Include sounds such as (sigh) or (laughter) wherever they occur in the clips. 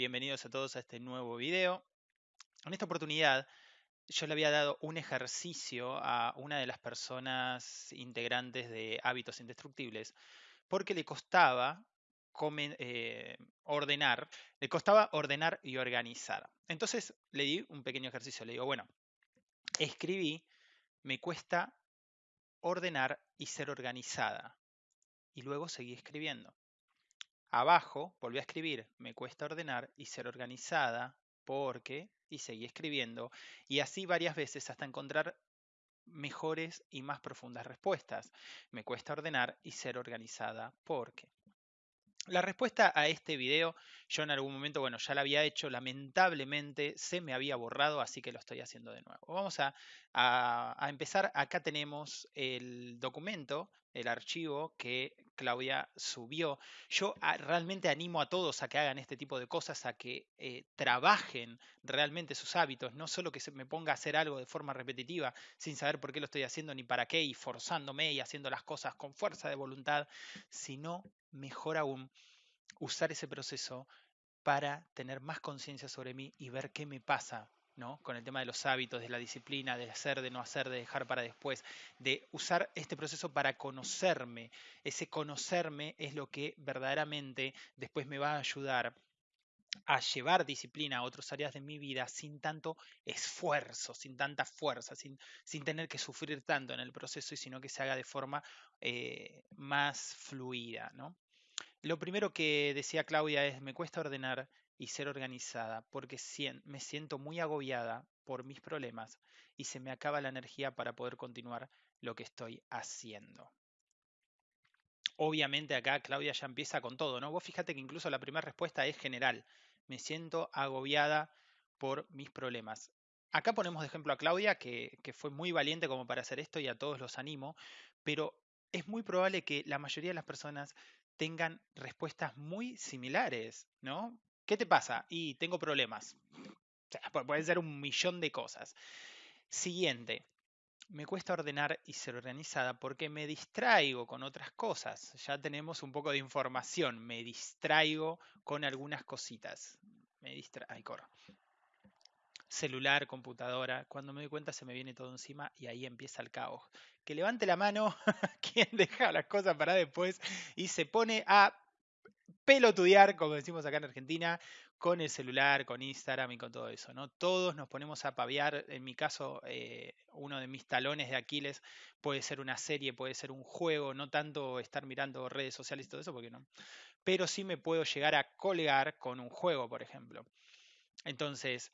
bienvenidos a todos a este nuevo video. En esta oportunidad yo le había dado un ejercicio a una de las personas integrantes de Hábitos Indestructibles porque le costaba eh, ordenar, le costaba ordenar y organizar. Entonces le di un pequeño ejercicio, le digo, bueno, escribí, me cuesta ordenar y ser organizada. Y luego seguí escribiendo. Abajo volví a escribir, me cuesta ordenar y ser organizada porque, y seguí escribiendo, y así varias veces hasta encontrar mejores y más profundas respuestas. Me cuesta ordenar y ser organizada porque. La respuesta a este video, yo en algún momento, bueno, ya la había hecho, lamentablemente se me había borrado, así que lo estoy haciendo de nuevo. Vamos a, empezar, acá tenemos el documento, el archivo que Claudia subió. Yo ah, realmente animo a todos a que hagan este tipo de cosas, a que eh, trabajen realmente sus hábitos, no solo que se me ponga a hacer algo de forma repetitiva sin saber por qué lo estoy haciendo ni para qué y forzándome y haciendo las cosas con fuerza de voluntad, sino mejor aún, usar ese proceso para tener más conciencia sobre mí y ver qué me pasa ¿no? con el tema de los hábitos, de la disciplina, de hacer, de no hacer, de dejar para después, de usar este proceso para conocerme. Ese conocerme es lo que verdaderamente después me va a ayudar a llevar disciplina a otras áreas de mi vida sin tanto esfuerzo, sin tanta fuerza, sin, sin tener que sufrir tanto en el proceso, y sino que se haga de forma eh, más fluida. ¿no? Lo primero que decía Claudia es, me cuesta ordenar y ser organizada porque me siento muy agobiada por mis problemas y se me acaba la energía para poder continuar lo que estoy haciendo. Obviamente acá Claudia ya empieza con todo, ¿no? Vos fíjate que incluso la primera respuesta es general. Me siento agobiada por mis problemas. Acá ponemos de ejemplo a Claudia, que, fue muy valiente como para hacer esto y a todos los animo, pero es muy probable que la mayoría de las personas tengan respuestas muy similares, ¿no? ¿Qué te pasa? Y tengo problemas. O puede ser un millón de cosas. Siguiente, me cuesta ordenar y ser organizada porque me distraigo con otras cosas. Ya tenemos un poco de información. Me distraigo con algunas cositas. Me distraigo. Celular, computadora. Cuando me doy cuenta se me viene todo encima y ahí empieza el caos. Que levante la mano (laughs) quien deja las cosas para después y se pone a pelotudear, como decimos acá en Argentina, con el celular, con Instagram y con todo eso, ¿no? Todos nos ponemos a paviar, en mi caso, eh, uno de mis talones de Aquiles puede ser una serie, puede ser un juego, no tanto estar mirando redes sociales y todo eso, porque no. Pero sí me puedo llegar a colgar con un juego, por ejemplo. Entonces,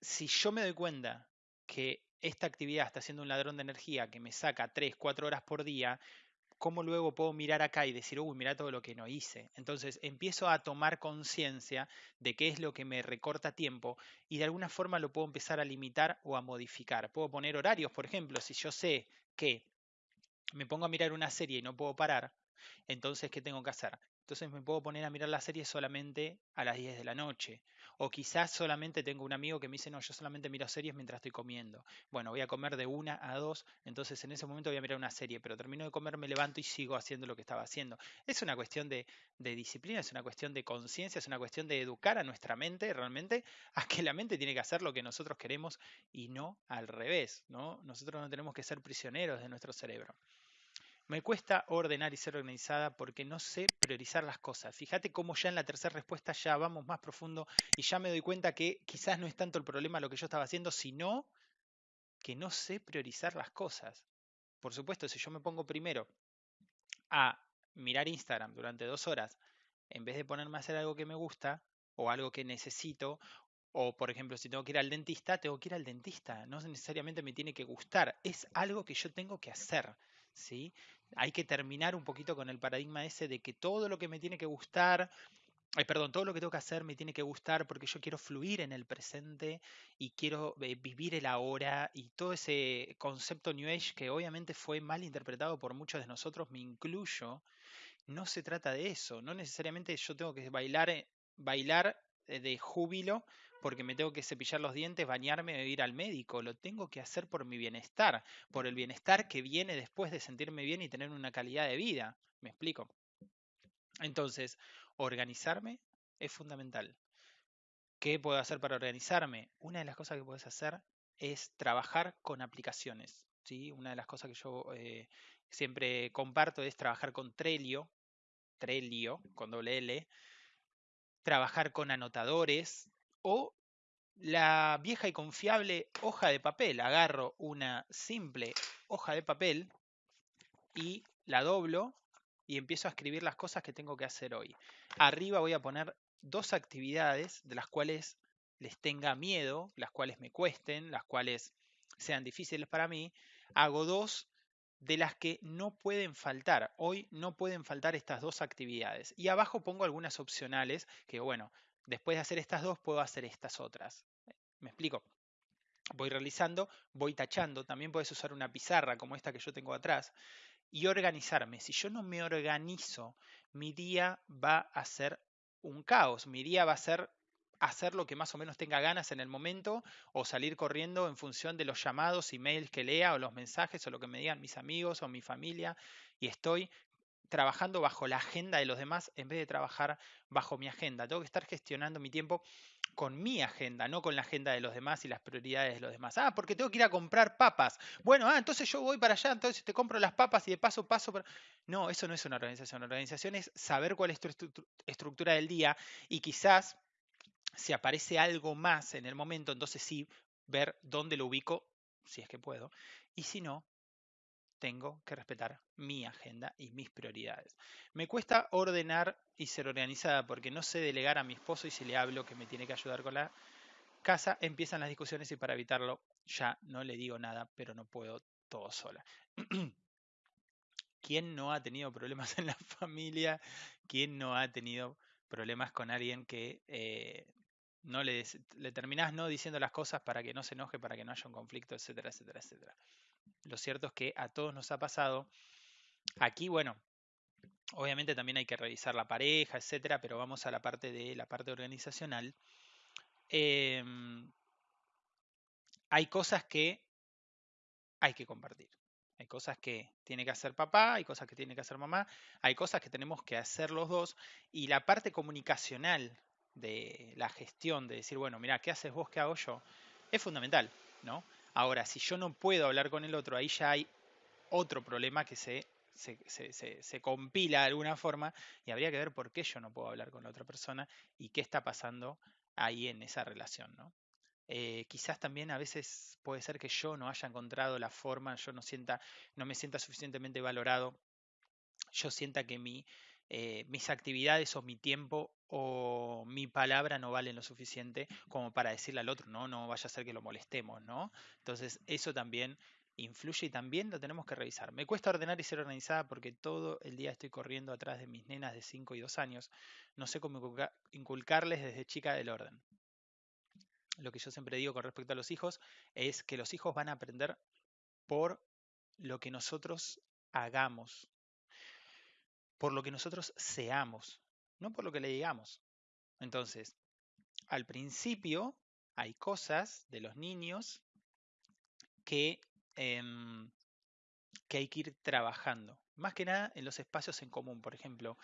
si yo me doy cuenta que esta actividad está siendo un ladrón de energía que me saca 3, 4 horas por día, ¿cómo luego puedo mirar acá y decir, uy, mira todo lo que no hice? Entonces empiezo a tomar conciencia de qué es lo que me recorta tiempo y de alguna forma lo puedo empezar a limitar o a modificar. Puedo poner horarios, por ejemplo, si yo sé que me pongo a mirar una serie y no puedo parar, entonces, ¿qué tengo que hacer? Entonces me puedo poner a mirar la serie solamente a las 10 de la noche. O quizás solamente tengo un amigo que me dice, no, yo solamente miro series mientras estoy comiendo. Bueno, voy a comer de una a dos, entonces en ese momento voy a mirar una serie, pero termino de comer, me levanto y sigo haciendo lo que estaba haciendo. Es una cuestión de, de disciplina, es una cuestión de conciencia, es una cuestión de educar a nuestra mente realmente (laughs) a que la mente tiene que hacer lo que nosotros queremos y no al revés, ¿no? Nosotros no tenemos que ser prisioneros de nuestro cerebro. Me cuesta ordenar y ser organizada porque no sé priorizar las cosas. Fíjate cómo ya en la tercera respuesta ya vamos más profundo y ya me doy cuenta que quizás no es tanto el problema lo que yo estaba haciendo, sino que no sé priorizar las cosas. Por supuesto, si yo me pongo primero a mirar Instagram durante dos horas, en vez de ponerme a hacer algo que me gusta o algo que necesito, o por ejemplo, si tengo que ir al dentista, tengo que ir al dentista. No necesariamente me tiene que gustar, es algo que yo tengo que hacer. ¿sí? Hay que terminar un poquito con el paradigma ese de que todo lo que me tiene que gustar, perdón, todo lo que tengo que hacer me tiene que gustar porque yo quiero fluir en el presente y quiero eh, vivir el ahora y todo ese concepto New Age que obviamente fue mal interpretado por muchos de nosotros, me incluyo, no se trata de eso, no necesariamente yo tengo que bailar, eh, bailar eh, de júbilo porque me tengo que cepillar los dientes, bañarme o ir al médico. Lo tengo que hacer por mi bienestar, por el bienestar que viene después de sentirme bien y tener una calidad de vida. ¿Me explico? Entonces, organizarme es fundamental. ¿Qué puedo hacer para organizarme? Una de las cosas que puedes hacer es trabajar con aplicaciones. ¿sí? Una de las cosas que yo eh, siempre comparto es trabajar con Trello, Trello con doble L, trabajar con anotadores o la vieja y confiable hoja de papel. Agarro una simple hoja de papel y la doblo y empiezo a escribir las cosas que tengo que hacer hoy. Arriba voy a poner dos actividades de las cuales les tenga miedo, las cuales me cuesten, las cuales sean difíciles para mí. Hago dos de las que no pueden faltar. Hoy no pueden faltar estas dos actividades. Y abajo pongo algunas opcionales que, bueno, después de hacer estas dos puedo hacer estas otras. ¿Me explico? Voy realizando, voy tachando. También puedes usar una pizarra como esta que yo tengo atrás y organizarme. Si yo no me organizo, mi día va a ser un caos. Mi día va a ser hacer lo que más o menos tenga ganas en el momento o salir corriendo en función de los llamados, emails que lea o los mensajes o lo que me digan mis amigos o mi familia y estoy trabajando bajo la agenda de los demás en vez de trabajar bajo mi agenda. Tengo que estar gestionando mi tiempo con mi agenda, no con la agenda de los demás y las prioridades de los demás. Ah, porque tengo que ir a comprar papas. Bueno, ah, entonces yo voy para allá, entonces te compro las papas y de paso paso. No, eso no es una organización. Una organización es saber cuál es tu estructura del día y quizás si aparece algo más en el momento, entonces sí ver dónde lo ubico, si es que puedo. Y si no, tengo que respetar mi agenda y mis prioridades. Me cuesta ordenar y ser organizada porque no sé delegar a mi esposo y si le hablo que me tiene que ayudar con la casa, empiezan las discusiones y para evitarlo ya no le digo nada, pero no puedo todo sola. (clears throat) ¿Quién no ha tenido problemas en la familia? ¿Quién no ha tenido problemas con alguien que eh, no le, le terminás no diciendo las cosas para que no se enoje, para que no haya un conflicto, etcétera, etcétera, etcétera? Lo cierto es que a todos nos ha pasado. Aquí, bueno, obviamente también hay que revisar la pareja, etcétera, pero vamos a la parte de la parte organizacional. Em, hay cosas que hay que compartir. Hay cosas que tiene que hacer papá, hay cosas que tiene que hacer mamá, hay cosas que tenemos que hacer los dos. Y la parte comunicacional de la gestión, de decir, bueno, mira, ¿qué haces vos? ¿Qué hago yo? Es fundamental, ¿no? Ahora, si yo no puedo hablar con el otro, ahí ya hay otro problema que se, se, compila de alguna forma y habría que ver por qué yo no puedo hablar con la otra persona y qué está pasando ahí en esa relación, ¿no? Eh, quizás también a veces puede ser que yo no haya encontrado la forma, yo no sienta, no me sienta suficientemente valorado, yo sienta que mi, eh, mis actividades o mi tiempo o mi palabra no valen lo suficiente como para decirle al otro, no, no vaya a ser que lo molestemos, ¿no? Entonces eso también influye y también lo tenemos que revisar. Me cuesta ordenar y ser organizada porque todo el día estoy corriendo atrás de mis nenas de 5 y 2 años. No sé cómo inculcarles desde chica el orden. Lo que yo siempre digo con respecto a los hijos es que los hijos van a aprender por lo que nosotros hagamos, por lo que nosotros seamos, no por lo que le digamos. Entonces, al principio hay cosas de los niños que, em, que hay que ir trabajando. Más que nada en los espacios en común. Por ejemplo,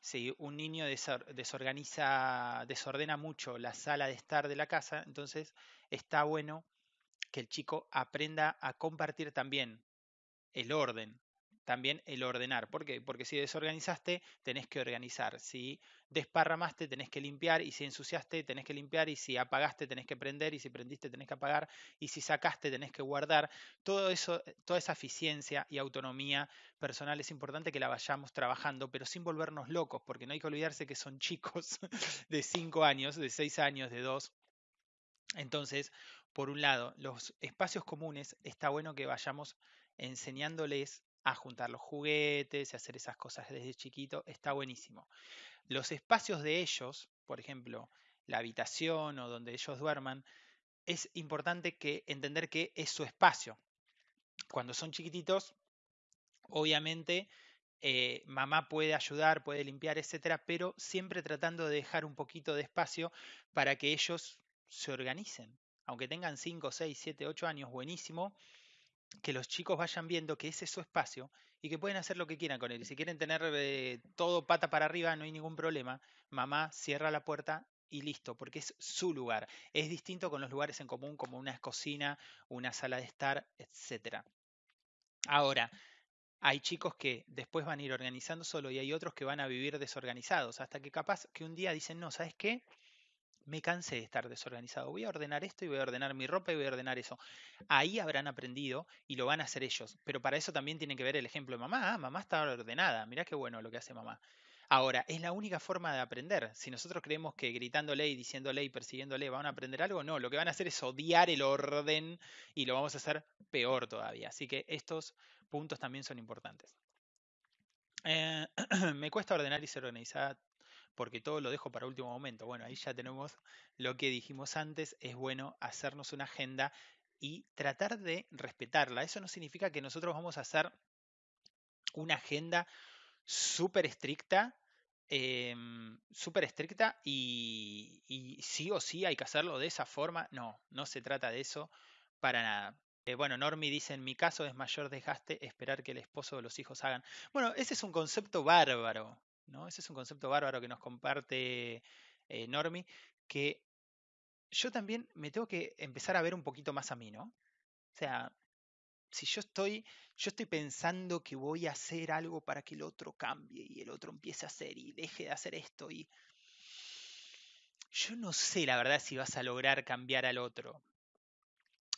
si un niño desorganiza, desordena mucho la sala de estar de la casa, entonces está bueno que el chico aprenda a compartir también el orden, también el ordenar. ¿Por qué? Porque si desorganizaste, tenés que organizar. Si desparramaste, tenés que limpiar. Y si ensuciaste, tenés que limpiar. Y si apagaste, tenés que prender. Y si prendiste, tenés que apagar. Y si sacaste, tenés que guardar. Todo eso, toda esa eficiencia y autonomía personal es importante que la vayamos trabajando, pero sin volvernos locos, porque no hay que olvidarse que son (laughs) chicos de 5 años, de 6 años, de 2. Entonces, por un lado, los espacios comunes está bueno que vayamos enseñándoles a juntar los juguetes y hacer esas cosas desde chiquito, está buenísimo. Los espacios de ellos, por ejemplo, la habitación o donde ellos duerman, es importante que entender que es su espacio. Cuando son chiquititos, obviamente eh, mamá puede ayudar, puede limpiar, etcétera, pero siempre tratando de dejar un poquito de espacio para que ellos se organicen. Aunque tengan 5, 6, 7, 8 años, buenísimo, que los chicos vayan viendo que ese es su espacio y que pueden hacer lo que quieran con él. Y si quieren tener eh, todo pata para arriba, no hay ningún problema. Mamá cierra la puerta y listo, porque es su lugar. Es distinto con los lugares en común, como una cocina, una sala de estar, etc. Ahora, hay chicos que después van a ir organizando solo y hay otros que van a vivir desorganizados, hasta que capaz que un día dicen, no, ¿sabes qué? Me cansé de estar desorganizado. Voy a ordenar esto y voy a ordenar mi ropa y voy a ordenar eso. Ahí habrán aprendido y lo van a hacer ellos. Pero para eso también tienen que ver el ejemplo de mamá. Ah, mamá está ordenada. Mirá qué bueno lo que hace mamá. Ahora, es la única forma de aprender. Si nosotros creemos que gritándole y diciéndole y persiguiéndole van a aprender algo, no. Lo que van a hacer es odiar el orden y lo vamos a hacer peor todavía. Así que estos puntos también son importantes. Eh, (clears throat) me cuesta ordenar y ser organizada porque todo lo dejo para último momento. Bueno, ahí ya tenemos lo que dijimos antes, es bueno hacernos una agenda y tratar de respetarla. Eso no significa que nosotros vamos a hacer una agenda súper estricta, em, súper estricta y, sí o sí hay que hacerlo de esa forma. No, no se trata de eso para nada. Eh, bueno, Normi dice, en mi caso es mayor desgaste esperar que el esposo o los hijos hagan. Bueno, ese es un concepto bárbaro, ese es un concepto bárbaro que nos comparte eh, Normi, que yo también me tengo que empezar a ver un poquito más a mí, ¿no? O sea, si yo estoy, yo estoy pensando que voy a hacer algo para que el otro cambie y el otro empiece a hacer y deje de hacer esto y yo no sé la verdad si vas a lograr cambiar al otro.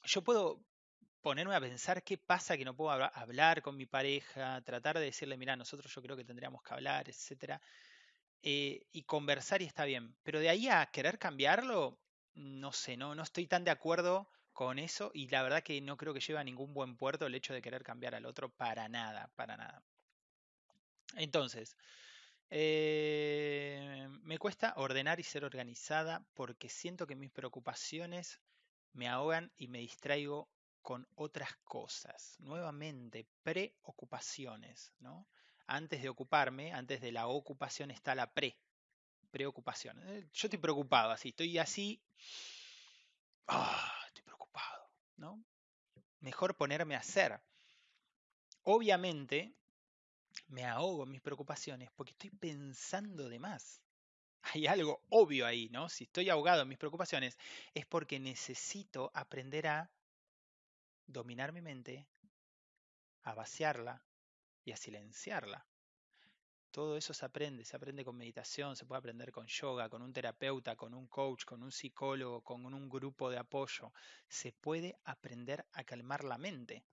Yo puedo ponerme a pensar qué pasa que no puedo hablar con mi pareja, tratar de decirle, mira, nosotros yo creo que tendríamos que hablar, etcétera, eh, y conversar y está bien. Pero de ahí a querer cambiarlo, no sé, no, no estoy tan de acuerdo con eso y la verdad que no creo que lleve a ningún buen puerto el hecho de querer cambiar al otro para nada, para nada. Entonces, eh, me cuesta ordenar y ser organizada porque siento que mis preocupaciones me ahogan y me distraigo con otras cosas. Nuevamente, preocupaciones, ¿no? Antes de ocuparme, antes de la ocupación está la pre, preocupación. Eh, yo estoy preocupado, así, estoy así, ah, estoy preocupado, ¿no? Mejor ponerme a hacer. Obviamente, me ahogo en mis preocupaciones porque estoy pensando de más. Hay algo obvio ahí, ¿no? Si estoy ahogado en mis preocupaciones es porque necesito aprender a dominar mi mente, a vaciarla y a silenciarla. Todo eso se aprende, se aprende con meditación, se puede aprender con yoga, con un terapeuta, con un coach, con un psicólogo, con un grupo de apoyo. Se puede aprender a calmar la mente.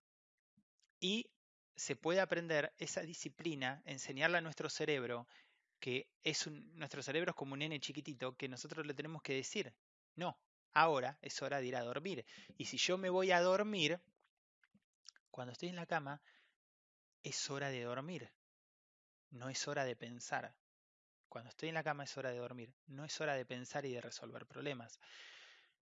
Y se puede aprender esa disciplina, enseñarle a nuestro cerebro que es nuestro cerebro es como un nene chiquitito que nosotros le tenemos que decir, no, ahora es hora de ir a dormir. Y si yo me voy a dormir, cuando estoy en la cama, es hora de dormir. No es hora de pensar. Cuando estoy en la cama es hora de dormir. No es hora de pensar y de resolver problemas.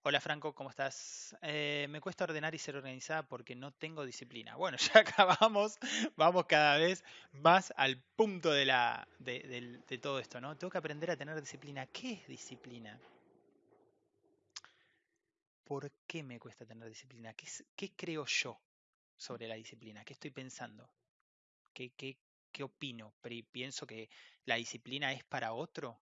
Hola Franco, ¿cómo estás? Eh, me cuesta ordenar y ser organizada porque no tengo disciplina. Bueno, (laughs) ya acabamos, vamos cada vez más al punto de, la, de, de todo esto, ¿no? Tengo que aprender a tener disciplina. ¿Qué es disciplina? ¿Por qué me cuesta tener disciplina? ¿Qué, creo yo sobre la disciplina? ¿Qué estoy pensando? ¿Qué, qué, qué opino? ¿Pienso que la disciplina es para otro?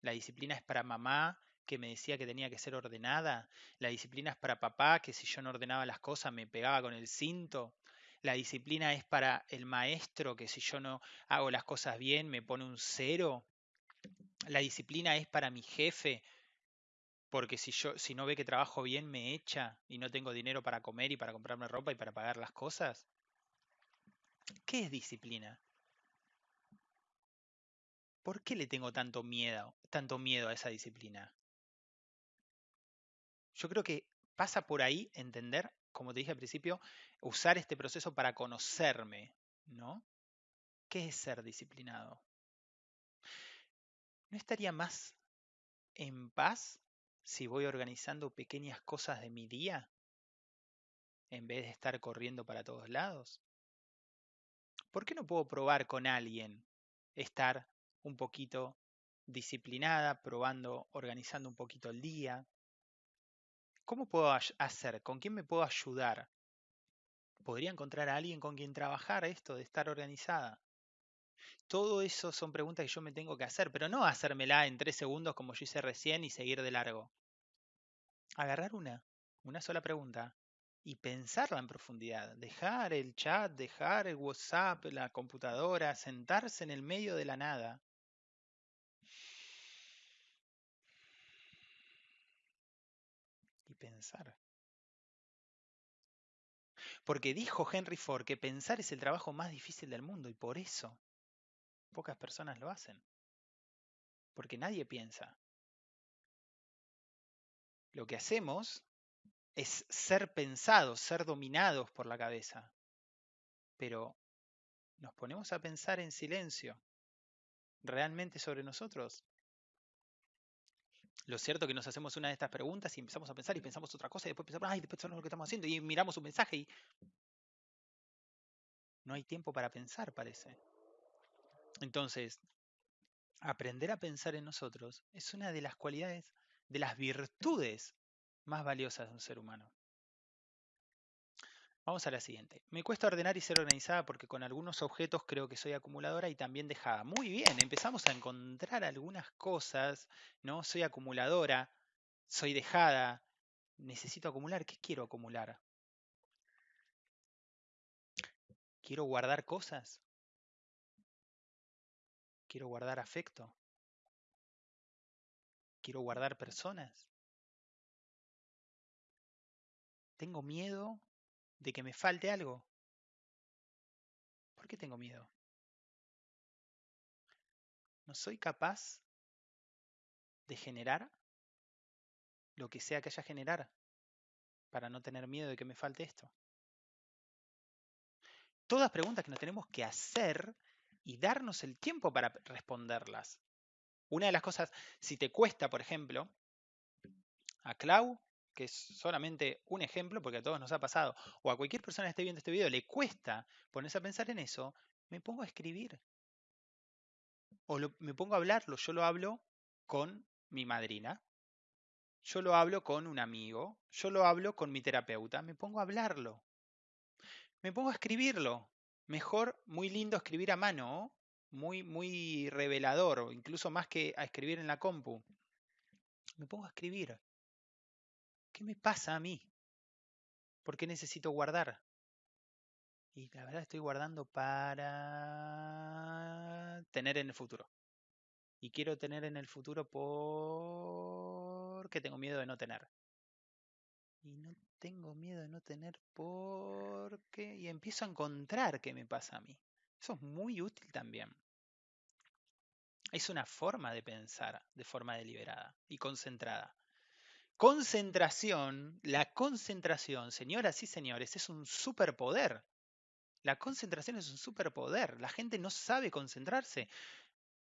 ¿La disciplina es para mamá que me decía que tenía que ser ordenada? ¿La disciplina es para papá que si yo no ordenaba las cosas me pegaba con el cinto? La disciplina es para el maestro que si yo no hago las cosas bien me pone un cero. La disciplina es para mi jefe porque si yo si no ve que trabajo bien me echa y no tengo dinero para comer y para comprarme ropa y para pagar las cosas. ¿Qué es disciplina? ¿Por qué le tengo tanto miedo, tanto miedo a esa disciplina? Yo creo que pasa por ahí entender, como te dije al principio, usar este proceso para conocerme, ¿no? ¿Qué es ser disciplinado? ¿No estaría más en paz si voy organizando pequeñas cosas de mi día en vez de estar corriendo para todos lados? ¿Por qué no puedo probar con alguien estar un poquito disciplinada, probando, organizando un poquito el día? ¿Cómo puedo hacer? ¿Con quién me puedo ayudar? podría encontrar a alguien con quien trabajar esto de estar organizada. Todo eso son preguntas que yo me tengo que hacer, pero no hacérmela en tres segundos como yo hice recién y seguir de largo. Agarrar una, una sola pregunta y pensarla en profundidad. Dejar el chat, dejar el WhatsApp, la computadora, sentarse en el medio de la nada. Y pensar. Porque dijo Henry Ford que pensar es el trabajo más difícil del mundo y por eso pocas personas lo hacen. Porque nadie piensa. Lo que hacemos es ser pensados, ser dominados por la cabeza. Pero nos ponemos a pensar en silencio realmente sobre nosotros. Lo cierto es que nos hacemos una de estas preguntas y empezamos a pensar y pensamos otra cosa y después pensamos, ay, después lo que estamos haciendo y miramos un mensaje y no hay tiempo para pensar, parece. Entonces, aprender a pensar en nosotros es una de las cualidades, de las virtudes más valiosas de un ser humano. Vamos a la siguiente. Me cuesta ordenar y ser organizada porque con algunos objetos creo que soy acumuladora y también dejada. Muy bien, empezamos a encontrar algunas cosas, ¿no? Soy acumuladora, soy dejada, necesito acumular. ¿Qué quiero acumular? ¿Quiero guardar cosas? ¿Quiero guardar afecto? ¿Quiero guardar personas? Tengo miedo de que me falte algo. ¿Por qué tengo miedo? ¿No soy capaz de generar lo que sea que haya generar para no tener miedo de que me falte esto? Todas preguntas que nos tenemos que hacer y darnos el tiempo para responderlas. Una de las cosas, si te cuesta, por ejemplo, a Clau que es solamente un ejemplo, porque a todos nos ha pasado, o a cualquier persona que esté viendo este video le cuesta ponerse a pensar en eso, me pongo a escribir. O me pongo a hablarlo. Yo lo hablo con mi madrina. Yo lo hablo con un amigo. Yo lo hablo con mi terapeuta. Me pongo a hablarlo. Me pongo a escribirlo. Mejor, muy lindo escribir a mano. Muy, muy revelador, incluso más que a escribir en la compu. Me pongo a escribir. ¿qué me pasa a mí? ¿Por qué necesito guardar? Y la verdad estoy guardando para tener en el futuro. Y quiero tener en el futuro porque tengo miedo de no tener. Y no tengo miedo de no tener porque... Y empiezo a encontrar qué me pasa a mí. Eso es muy útil también. Es una forma de pensar de forma deliberada y concentrada. Concentración, la concentración, señoras y señores, es un superpoder. La concentración es un superpoder. La gente no sabe concentrarse.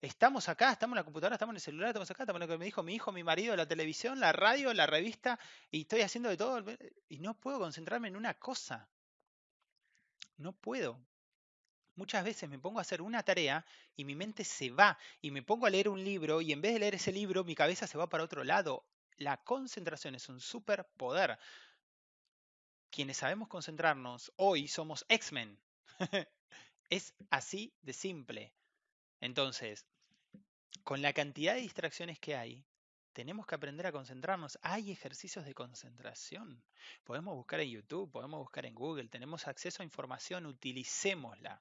Estamos acá, estamos en la computadora, estamos en el celular, estamos acá, estamos en lo que me dijo mi hijo, mi marido, la televisión, la radio, la revista, y estoy haciendo de todo, y no puedo concentrarme en una cosa. No puedo. Muchas veces me pongo a hacer una tarea y mi mente se va, y me pongo a leer un libro, y en vez de leer ese libro, mi cabeza se va para otro lado. La concentración es un superpoder. Quienes sabemos concentrarnos hoy somos X-Men. (laughs) es así de simple. Entonces, con la cantidad de distracciones que hay, tenemos que aprender a concentrarnos. Hay ejercicios de concentración. Podemos buscar en YouTube, podemos buscar en Google, tenemos acceso a información, utilicémosla.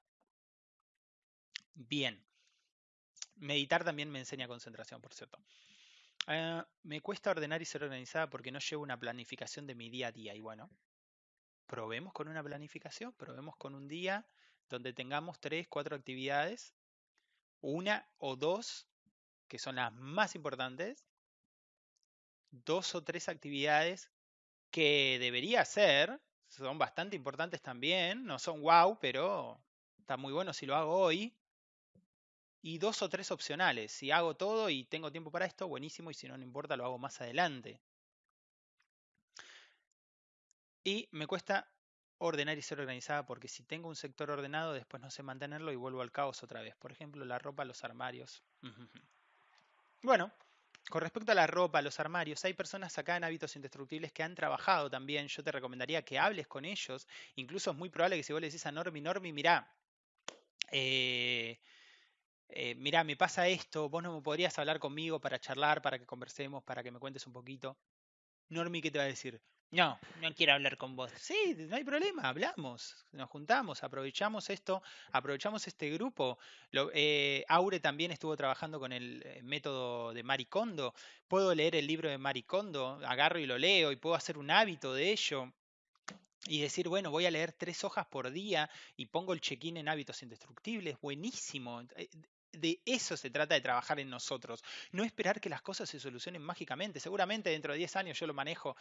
Bien. Meditar también me enseña concentración, por cierto. Ah, me cuesta ordenar y ser organizada porque no llevo una planificación de mi día a día. Y bueno, probemos con una planificación, probemos con un día donde tengamos tres, cuatro actividades, una o dos que son las más importantes, dos o tres actividades que debería ser, son bastante importantes también, no son wow, pero está muy bueno si lo hago hoy, y dos o tres opcionales. Si hago todo y tengo tiempo para esto, buenísimo, y si no, no importa, lo hago más adelante. Y me cuesta ordenar y ser organizada porque si tengo un sector ordenado, después no sé mantenerlo y vuelvo al caos otra vez. Por ejemplo, la ropa, los armarios. Bueno, Con respecto a la ropa, los armarios, hay personas acá en Hábitos Indestructibles que han trabajado también. Yo te recomendaría que hables con ellos. Incluso es muy probable que si vos le decís a Normi, Normi, mirá, eh, eh, mirá, me pasa esto, vos no me podrías hablar conmigo para charlar, para que conversemos, para que me cuentes un poquito. Normi, ¿qué te va a decir? No, no quiero hablar con vos. Sí, no hay problema, hablamos, nos juntamos, aprovechamos esto, aprovechamos este grupo. Eh, Aure también estuvo trabajando con el eh, método de Maricondo. Puedo leer el libro de Maricondo, agarro y lo leo y puedo hacer un hábito de ello y decir, bueno, voy a leer tres hojas por día y pongo el check-in en hábitos indestructibles, buenísimo. De eso se trata de trabajar en nosotros. No esperar que las cosas se solucionen mágicamente. Seguramente dentro de 10 años yo lo manejo.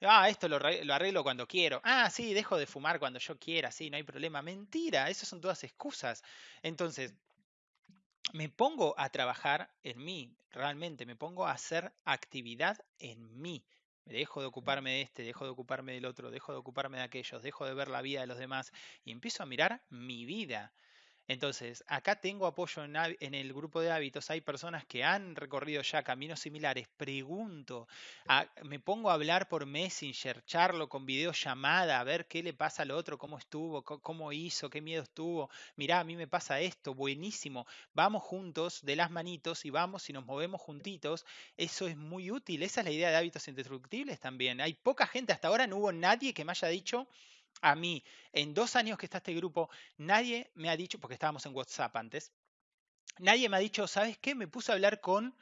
Ah, esto lo, arreglo cuando quiero. Ah, sí, dejo de fumar cuando yo quiera. Sí, no hay problema. Mentira, esas son todas excusas. Entonces, me pongo a trabajar en mí, realmente. Me pongo a hacer actividad en mí. Me dejo de ocuparme de este, dejo de ocuparme del otro, dejo de ocuparme de aquellos, dejo de ver la vida de los demás y empiezo a mirar mi vida. Entonces, acá tengo apoyo en, el grupo de hábitos. Hay personas que han recorrido ya caminos similares. Pregunto, me pongo a hablar por Messenger, charlo con videollamada, a ver qué le pasa al otro, cómo estuvo, cómo hizo, qué miedo estuvo. Mirá, a mí me pasa esto, buenísimo. Vamos juntos de las manitos y vamos y nos movemos juntitos. Eso es muy útil. Esa es la idea de hábitos indestructibles también. Hay poca gente, hasta ahora no hubo nadie que me haya dicho a mí, en dos años que está este grupo, nadie me ha dicho, porque estábamos en WhatsApp antes, nadie me ha dicho, ¿sabes qué? Me puse a hablar con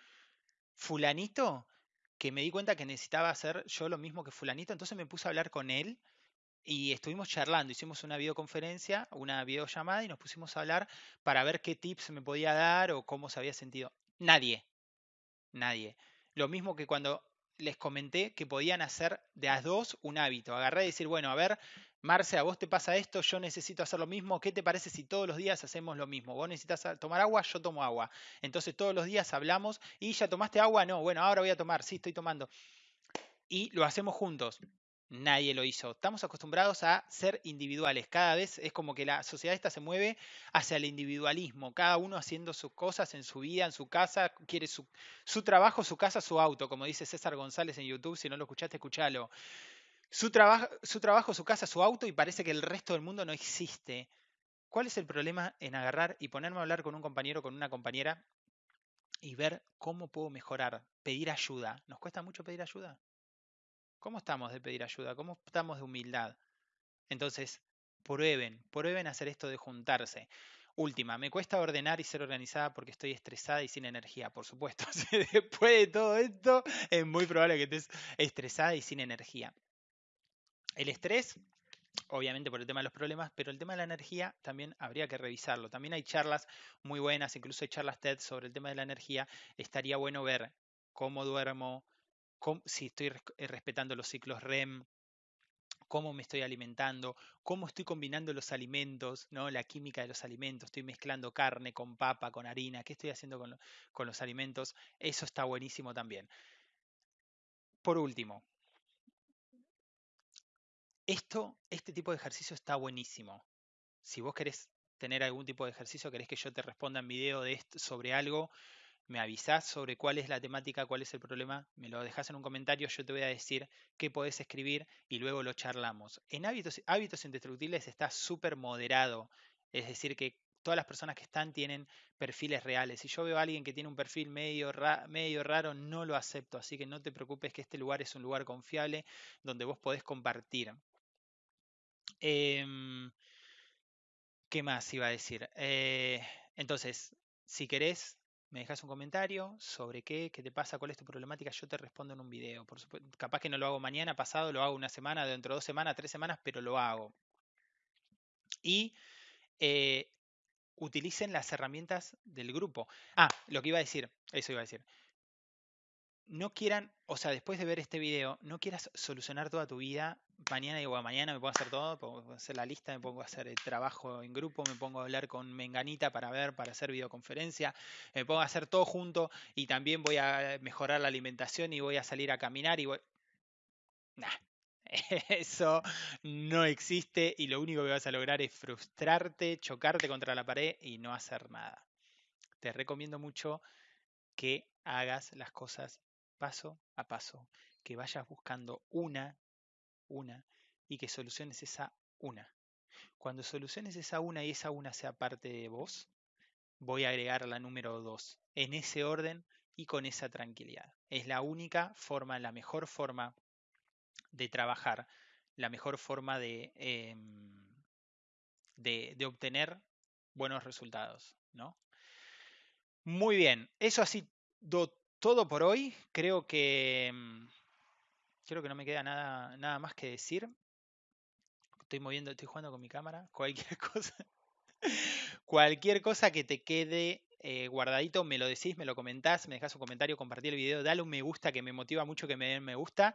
fulanito, que me di cuenta que necesitaba hacer yo lo mismo que fulanito, entonces me puse a hablar con él y estuvimos charlando, hicimos una videoconferencia, una videollamada y nos pusimos a hablar para ver qué tips me podía dar o cómo se había sentido. Nadie, nadie. Lo mismo que cuando les comenté que podían hacer de a dos un hábito. Agarré y decir, bueno, a ver, Marce, a vos te pasa esto, yo necesito hacer lo mismo. ¿Qué te parece si todos los días hacemos lo mismo? Vos necesitas tomar agua, yo tomo agua. Entonces todos los días hablamos y ya tomaste agua, no, bueno, ahora voy a tomar, sí, estoy tomando. Y lo hacemos juntos. Nadie lo hizo. Estamos acostumbrados a ser individuales. Cada vez es como que la sociedad esta se mueve hacia el individualismo. Cada uno haciendo sus cosas en su vida, en su casa, quiere su, su trabajo, su casa, su auto. Como dice César González en YouTube, si no lo escuchaste, escúchalo su, trabajo, su casa, su auto y parece que el resto del mundo no existe. ¿Cuál es el problema en agarrar y ponerme a hablar con un compañero, con una compañera y ver cómo puedo mejorar? Pedir ayuda. ¿Nos cuesta mucho pedir ayuda? ¿Cómo estamos de pedir ayuda? ¿Cómo estamos de humildad? Entonces, prueben, prueben hacer esto de juntarse. Última, me cuesta ordenar y ser organizada porque estoy estresada y sin energía, por supuesto. (laughs) Después de todo esto, es muy probable que estés estresada y sin energía. El estrés, obviamente por el tema de los problemas, pero el tema de la energía también habría que revisarlo. También hay charlas muy buenas, incluso hay charlas TED sobre el tema de la energía. Estaría bueno ver cómo duermo, si estoy eh, respetando los ciclos REM, cómo me estoy alimentando, cómo estoy combinando los alimentos, ¿no? la química de los alimentos, estoy mezclando carne con papa, con harina, qué estoy haciendo con los alimentos, eso está buenísimo también. Por último, esto, este tipo de ejercicio está buenísimo. Si vos querés tener algún tipo de ejercicio, querés que yo te responda en video sobre algo, me avisás sobre cuál es la temática, cuál es el problema, me lo dejás en un comentario, yo te voy a decir qué podés escribir y luego lo charlamos. En hábitos, hábitos indestructibles está súper moderado, es decir, que todas las personas que están tienen perfiles reales. Si yo veo a alguien que tiene un perfil medio, medio raro, no lo acepto, así que no te preocupes que este lugar es un lugar confiable donde vos podés compartir. Em, ¿Qué más iba a decir? Eh, entonces, si querés, me dejas un comentario sobre qué, qué te pasa, cuál es tu problemática, yo te respondo en un video. Capaz que no lo hago mañana, pasado, lo hago una semana, dentro de dos semanas, tres semanas, pero lo hago. Y eh, utilicen las herramientas del grupo. Ah, lo que iba a decir, eso iba a decir no quieran, o sea, después de ver este video, no quieras solucionar toda tu vida. Mañana digo, mañana me a hacer todo, puedo hacer la lista, me pongo a hacer el trabajo en grupo, me pongo a hablar con Menganita para ver, para hacer videoconferencia, me pongo a hacer todo junto y también voy a mejorar la alimentación y voy a salir a caminar y voy... Nah, (laughs) eso no existe y lo único que vas a lograr es frustrarte, chocarte contra la pared y no hacer nada. Te recomiendo mucho que hagas las cosas paso a paso, que vayas buscando una, una, y que soluciones esa una. Cuando soluciones esa una y esa una sea parte de vos, voy a agregar la número dos, en ese orden y con esa tranquilidad. Es la única forma, la mejor forma de trabajar, la mejor forma de, em, de, de obtener buenos resultados, ¿no? Muy bien, eso ha sido todo por hoy. Creo que mm, creo que no me queda nada, nada más que decir. Estoy moviendo, estoy jugando con mi cámara. (laughs) Cualquier cosa, cualquier cosa que te quede eh, guardadito, me lo decís, me lo comentás, me dejas un comentario, compartir el video, dale un me gusta que me motiva mucho que me den me gusta.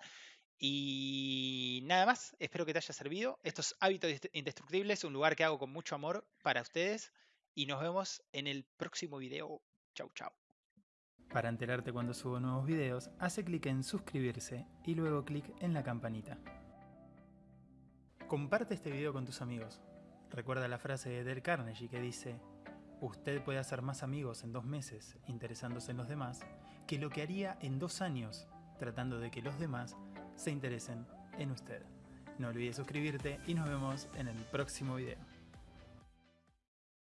Y nada más, espero que te haya servido. Estos hábitos indestructibles, un lugar que hago con mucho amor para ustedes. Y nos vemos en el próximo video. Chau, chau. Para enterarte cuando subo nuevos videos, hace clic en suscribirse y luego clic en la campanita. Comparte este video con tus amigos. Recuerda la frase de Del Carnegie que dice, usted puede hacer más amigos en dos meses interesándose en los demás que lo que haría en dos años tratando de que los demás se interesen en usted. No olvides suscribirte y nos vemos en el próximo video.